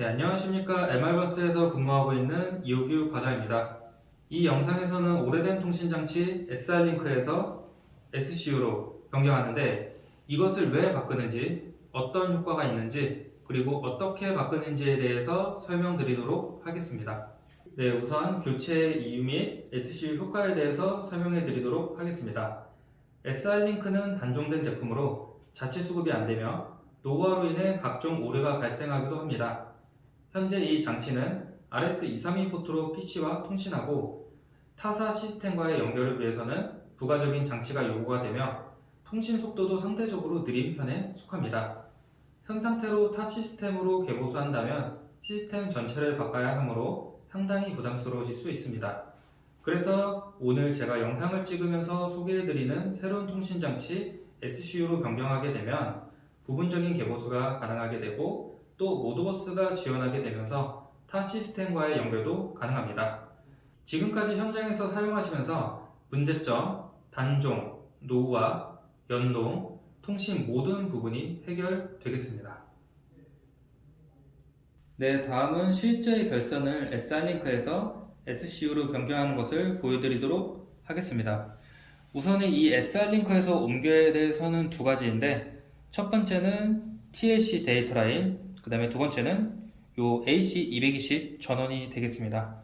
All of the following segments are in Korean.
네, 안녕하십니까. MR버스에서 근무하고 있는 이호규 과장입니다. 이 영상에서는 오래된 통신장치 SR링크에서 SCU로 변경하는데 이것을 왜 바꾸는지, 어떤 효과가 있는지, 그리고 어떻게 바꾸는지에 대해서 설명드리도록 하겠습니다. 네, 우선 교체 이유 및 SCU 효과에 대해서 설명해 드리도록 하겠습니다. SR링크는 단종된 제품으로 자체 수급이 안 되며 노후화로 인해 각종 오류가 발생하기도 합니다. 현재 이 장치는 RS232 포트로 PC와 통신하고 타사 시스템과의 연결을 위해서는 부가적인 장치가 요구가 되며 통신 속도도 상대적으로 느린 편에 속합니다. 현 상태로 타 시스템으로 개보수한다면 시스템 전체를 바꿔야 하므로 상당히 부담스러우실 수 있습니다. 그래서 오늘 제가 영상을 찍으면서 소개해드리는 새로운 통신장치 SCU로 변경하게 되면 부분적인 개보수가 가능하게 되고 또 모드버스가 지원하게 되면서 타 시스템과의 연결도 가능합니다. 지금까지 현장에서 사용하시면서 문제점, 단종, 노후화, 연동, 통신 모든 부분이 해결되겠습니다. 네, 다음은 실제 결선을 SR링크에서 SCU로 변경하는 것을 보여드리도록 하겠습니다. 우선은 이 SR링크에서 옮겨야 될 선은 두 가지인데 첫 번째는 TLC 데이터 라인, 그 다음에 두 번째는 요 AC220 전원이 되겠습니다.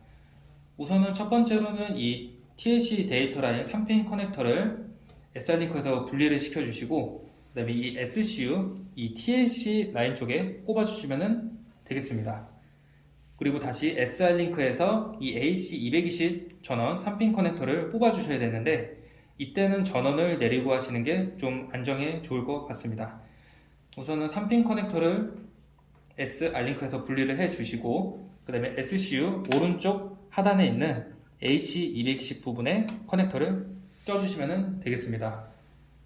우선은 첫 번째로는 이 TLC 데이터 라인 3핀 커넥터를 SR링크에서 분리를 시켜주시고 그 다음에 이 SCU, 이 TLC 라인 쪽에 꼽아주시면 되겠습니다. 그리고 다시 SR링크에서 이 AC220 전원 3핀 커넥터를 뽑아주셔야 되는데 이때는 전원을 내리고 하시는 게 좀 안정에 좋을 것 같습니다. 우선은 3핀 커넥터를 SR링크에서 분리를 해 주시고 그 다음에 SCU 오른쪽 하단에 있는 AC220 부분에 커넥터를 껴주시면 되겠습니다.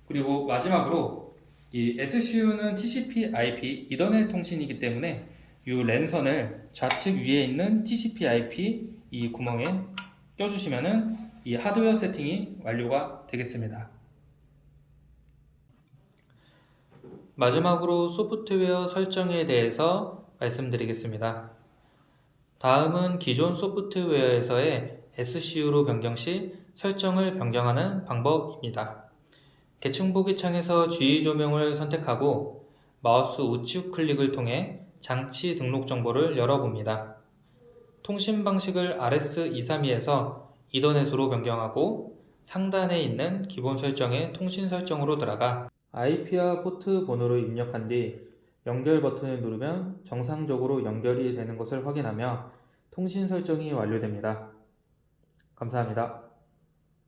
그리고 마지막으로 이 SCU는 TCP IP 이더넷 통신이기 때문에 이 랜선을 좌측 위에 있는 TCP IP 이 구멍에 껴주시면은 이 하드웨어 세팅이 완료가 되겠습니다. 마지막으로 소프트웨어 설정에 대해서 말씀드리겠습니다. 다음은 기존 소프트웨어에서의 SCU로 변경 시 설정을 변경하는 방법입니다. 계층 보기 창에서 주의 조명을 선택하고 마우스 우측 클릭을 통해 장치 등록 정보를 열어봅니다. 통신 방식을 RS232에서 이더넷으로 변경하고 상단에 있는 기본 설정의 통신 설정으로 들어가 IP와 포트 번호를 입력한 뒤 연결 버튼을 누르면 정상적으로 연결이 되는 것을 확인하며 통신 설정이 완료됩니다. 감사합니다.